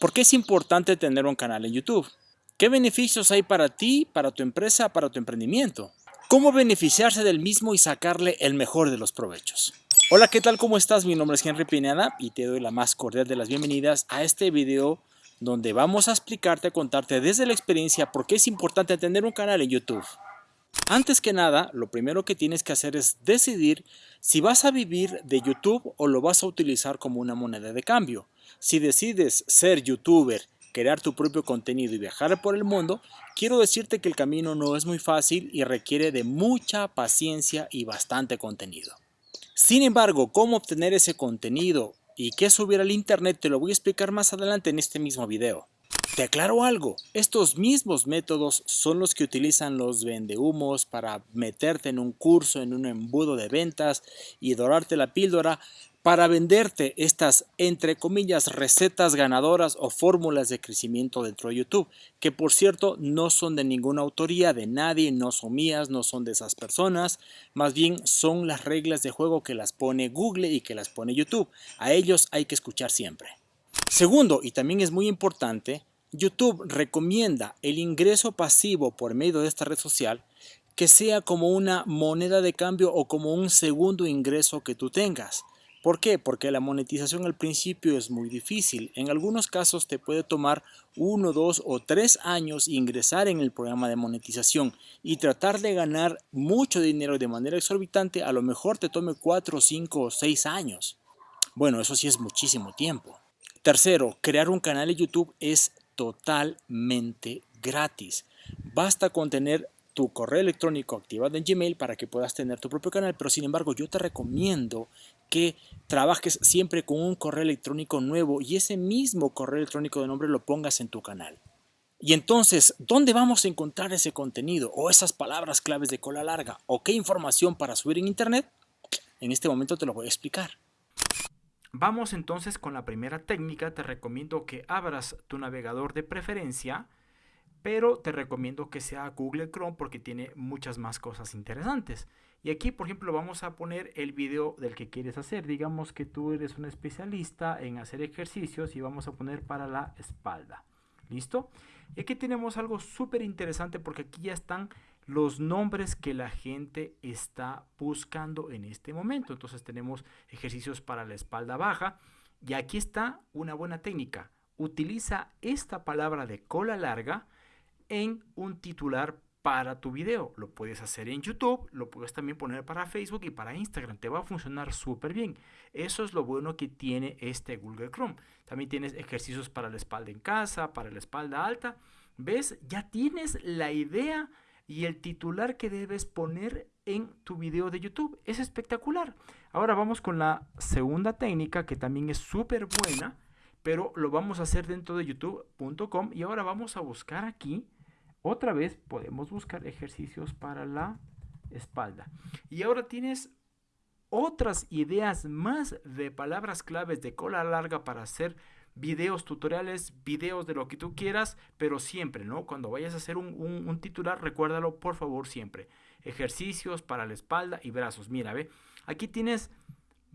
¿Por qué es importante tener un canal en YouTube? ¿Qué beneficios hay para ti, para tu empresa, para tu emprendimiento? ¿Cómo beneficiarse del mismo y sacarle el mejor de los provechos? Hola, ¿qué tal? ¿Cómo estás? Mi nombre es Henry Pineda y te doy la más cordial de las bienvenidas a este video donde vamos a explicarte, contarte desde la experiencia por qué es importante tener un canal en YouTube. Antes que nada, lo primero que tienes que hacer es decidir si vas a vivir de YouTube o lo vas a utilizar como una moneda de cambio. Si decides ser youtuber, crear tu propio contenido y viajar por el mundo, quiero decirte que el camino no es muy fácil y requiere de mucha paciencia y bastante contenido. Sin embargo, cómo obtener ese contenido y qué subir al internet te lo voy a explicar más adelante en este mismo video. Te aclaro algo, estos mismos métodos son los que utilizan los vendehumos para meterte en un curso, en un embudo de ventas y dorarte la píldora para venderte estas, entre comillas, recetas ganadoras o fórmulas de crecimiento dentro de YouTube, que por cierto no son de ninguna autoría de nadie, no son mías, no son de esas personas, más bien son las reglas de juego que las pone Google y que las pone YouTube. A ellos hay que escuchar siempre. Segundo, y también es muy importante, YouTube recomienda el ingreso pasivo por medio de esta red social que sea como una moneda de cambio o como un segundo ingreso que tú tengas. ¿Por qué? Porque la monetización al principio es muy difícil. En algunos casos te puede tomar uno, dos o tres años ingresar en el programa de monetización y tratar de ganar mucho dinero de manera exorbitante, a lo mejor te tome cuatro, cinco o seis años. Bueno, eso sí es muchísimo tiempo. Tercero, crear un canal de YouTube es totalmente gratis. Basta con tener tu correo electrónico activado en Gmail para que puedas tener tu propio canal, pero sin embargo yo te recomiendo que trabajes siempre con un correo electrónico nuevo y ese mismo correo electrónico de nombre lo pongas en tu canal. Y entonces, ¿dónde vamos a encontrar ese contenido o esas palabras claves de cola larga o qué información para subir en internet? En este momento te lo voy a explicar. Vamos entonces con la primera técnica. Te recomiendo que abras tu navegador de preferencia, pero te recomiendo que sea Google Chrome porque tiene muchas más cosas interesantes. Y aquí, por ejemplo, vamos a poner el video del que quieres hacer. Digamos que tú eres un especialista en hacer ejercicios y vamos a poner para la espalda. ¿Listo? Y aquí tenemos algo súper interesante porque aquí ya están los nombres que la gente está buscando en este momento. Entonces tenemos ejercicios para la espalda baja y aquí está una buena técnica. Utiliza esta palabra de cola larga en un titular para tu video. Lo puedes hacer en YouTube, lo puedes también poner para Facebook y para Instagram. Te va a funcionar súper bien. Eso es lo bueno que tiene este Google Chrome. También tienes ejercicios para la espalda en casa, para la espalda alta. ¿Ves? Ya tienes la idea y el titular que debes poner en tu video de YouTube. Es espectacular. Ahora vamos con la segunda técnica que también es súper buena, pero lo vamos a hacer dentro de youtube.com y ahora vamos a buscar aquí. Otra vez podemos buscar ejercicios para la espalda. Y ahora tienes otras ideas más de palabras claves de cola larga para hacer videos tutoriales, videos de lo que tú quieras, pero siempre, ¿no? Cuando vayas a hacer un, titular, recuérdalo por favor siempre. Ejercicios para la espalda y brazos. Mira, ve, aquí tienes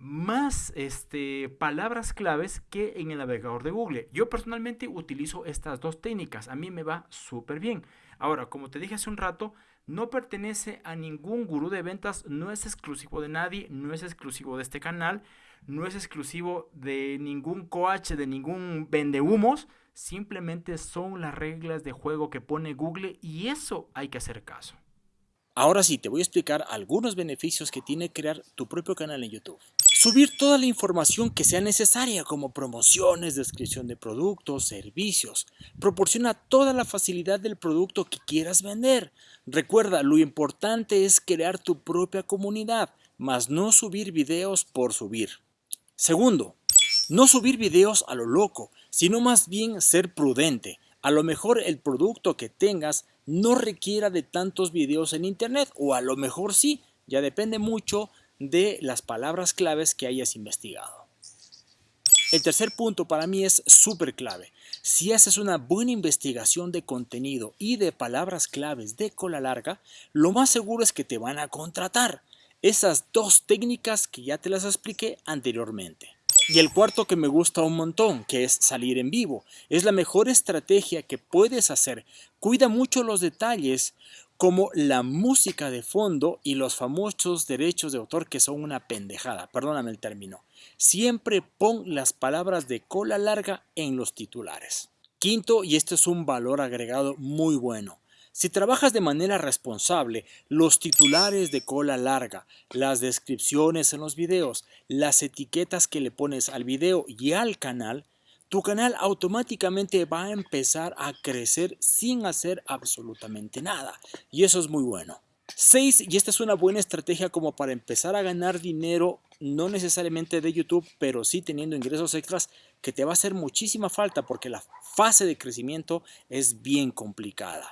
más este, palabras claves que en el navegador de Google. Yo personalmente utilizo estas dos técnicas. A mí me va súper bien. Ahora, como te dije hace un rato, no pertenece a ningún gurú de ventas, no es exclusivo de nadie, no es exclusivo de este canal no es exclusivo de ningún coach, de ningún vendehumos, simplemente son las reglas de juego que pone Google y eso hay que hacer caso. Ahora sí, te voy a explicar algunos beneficios que tiene crear tu propio canal en YouTube. Subir toda la información que sea necesaria como promociones, descripción de productos, servicios. Proporciona toda la facilidad del producto que quieras vender. Recuerda, lo importante es crear tu propia comunidad, más no subir videos por subir. Segundo, no subir videos a lo loco, sino más bien ser prudente. A lo mejor el producto que tengas no requiera de tantos videos en internet o a lo mejor sí, ya depende mucho de las palabras claves que hayas investigado. El tercer punto para mí es súper clave. Si haces una buena investigación de contenido y de palabras claves de cola larga, lo más seguro es que te van a contratar esas dos técnicas que ya te las expliqué anteriormente. Y el cuarto que me gusta un montón, que es salir en vivo. Es la mejor estrategia que puedes hacer. Cuida mucho los detalles como la música de fondo y los famosos derechos de autor que son una pendejada, perdóname el término. Siempre pon las palabras de cola larga en los titulares. Quinto, y este es un valor agregado muy bueno, si trabajas de manera responsable, los titulares de cola larga, las descripciones en los videos, las etiquetas que le pones al video y al canal, tu canal automáticamente va a empezar a crecer sin hacer absolutamente nada. Y eso es muy bueno. 6. Y esta es una buena estrategia como para empezar a ganar dinero, no necesariamente de YouTube, pero sí teniendo ingresos extras que te va a hacer muchísima falta porque la fase de crecimiento es bien complicada.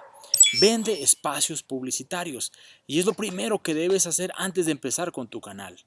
Vende espacios publicitarios y es lo primero que debes hacer antes de empezar con tu canal.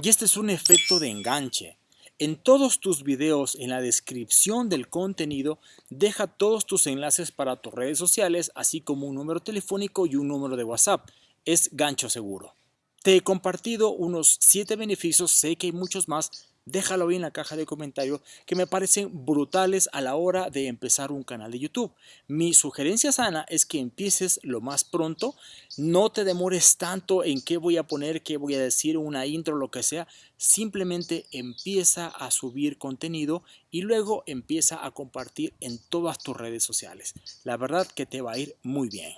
Y este es un efecto de enganche. En todos tus videos, en la descripción del contenido, deja todos tus enlaces para tus redes sociales, así como un número telefónico y un número de WhatsApp. Es gancho seguro. Te he compartido unos 7 beneficios, sé que hay muchos más, déjalo ahí en la caja de comentarios que me parecen brutales a la hora de empezar un canal de YouTube. Mi sugerencia sana es que empieces lo más pronto, no te demores tanto en qué voy a poner, qué voy a decir, una intro, lo que sea, simplemente empieza a subir contenido y luego empieza a compartir en todas tus redes sociales. La verdad que te va a ir muy bien.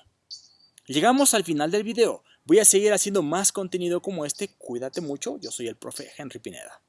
Llegamos al final del video. Voy a seguir haciendo más contenido como este. Cuídate mucho. Yo soy el profe Henry Pineda.